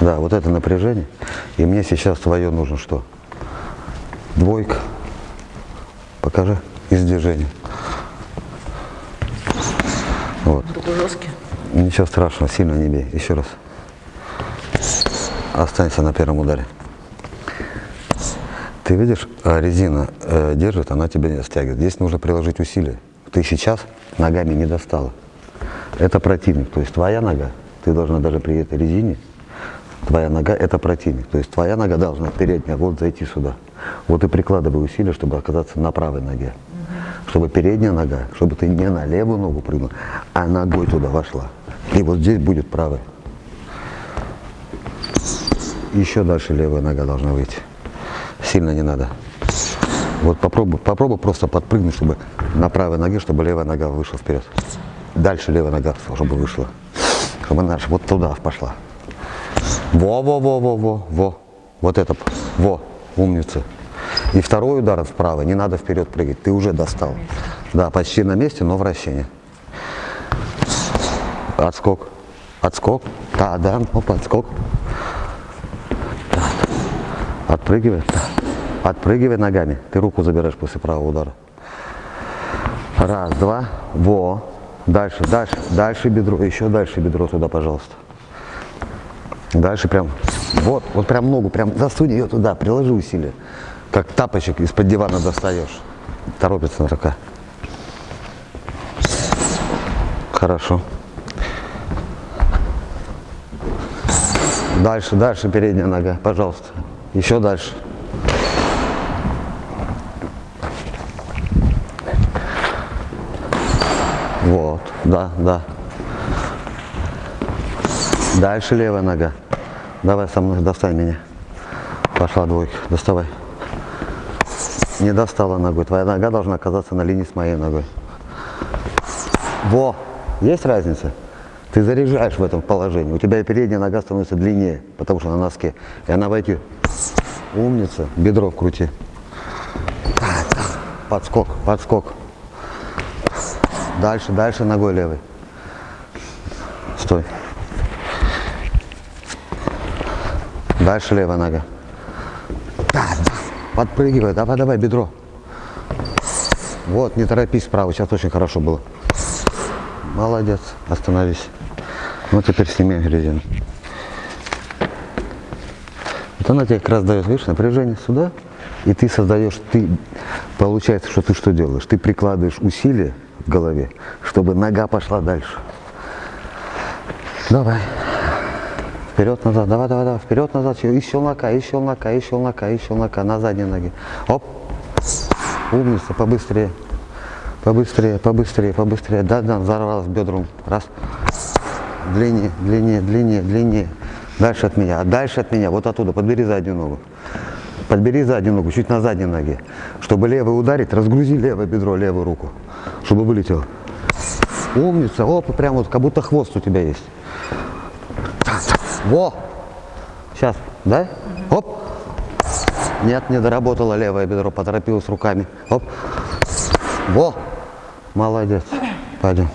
Да, вот это напряжение. И мне сейчас твое нужно что? Двойка. Покажи из движения. Вот. Руку. Ничего страшного, сильно не бей. Еще раз. Останься на первом ударе. Ты видишь, а, резина э, держит, она тебя не стягивает. Здесь нужно приложить усилия. Ты сейчас ногами не достала. Это противник, то есть твоя нога, ты должна даже при этой резине, твоя нога это противник. То есть твоя нога должна передняя вот зайти сюда. Вот и прикладывай усилия, чтобы оказаться на правой ноге. Чтобы передняя нога, чтобы ты не на левую ногу прыгнул, а ногой туда вошла. И вот здесь будет правая. Еще дальше левая нога должна выйти. Сильно не надо. Вот попробуй, попробуй просто подпрыгнуть, чтобы на правой ноге, чтобы левая нога вышла вперед. Дальше левая нога, чтобы вышла. Чтобы она вот туда пошла. Во-во-во-во-во, во. Вот это, во, умница. И второй удар вправо, не надо вперед прыгать, ты уже достал. Да, почти на месте, но вращение. Отскок, отскок, да, да, оп, отскок. Отпрыгивай, отпрыгивай ногами, ты руку забираешь после правого удара. Раз, два, во, дальше, дальше, дальше бедро, еще дальше бедро туда, пожалуйста. Дальше прям, вот, вот прям ногу, прям засунь ее туда, приложи усилия. Как тапочек из-под дивана достаешь. Торопится рука. Хорошо. Дальше, дальше передняя нога, пожалуйста. Еще дальше. Вот, да, да. Дальше левая нога. Давай со мной, достань меня. Пошла двойка, доставай. Не достала ногой. Твоя нога должна оказаться на линии с моей ногой. Во! Есть разница? Ты заряжаешь в этом положении. У тебя и передняя нога становится длиннее, потому что на носке. И она войти. Умница. Бедро вкрути. Подскок, подскок. Дальше, дальше ногой левой. Стой. Дальше левая нога. Да. Подпрыгивай, давай, давай, бедро. Вот, не торопись справа, сейчас очень хорошо было. Молодец, остановись. Ну, теперь сними резину. Вот она тебе как раз дает, видишь, напряжение сюда, и ты создаешь, ты, получается, что ты что делаешь? Ты прикладываешь усилия в голове, чтобы нога пошла дальше. Давай. Вперед, назад, давай, давай, давай, вперед, назад, и щелнока, и щелнока, и щелнока, и щелнока, на задней ноге. Оп, умница, побыстрее, побыстрее, побыстрее, побыстрее. Да, да, взорвалась бедром. Раз, длиннее, длиннее, длиннее, длиннее. Дальше от меня, дальше от меня, вот оттуда, подбери заднюю ногу. Подбери заднюю ногу, чуть на задней ноге. Чтобы левый ударить, разгрузи левое бедро, левую руку, чтобы вылетело. Умница, оп, прям вот, как будто хвост у тебя есть. Во! Сейчас, да? Оп! Нет, не доработала левое бедро, поторопилась руками. Оп! Во! Молодец. Пойдем.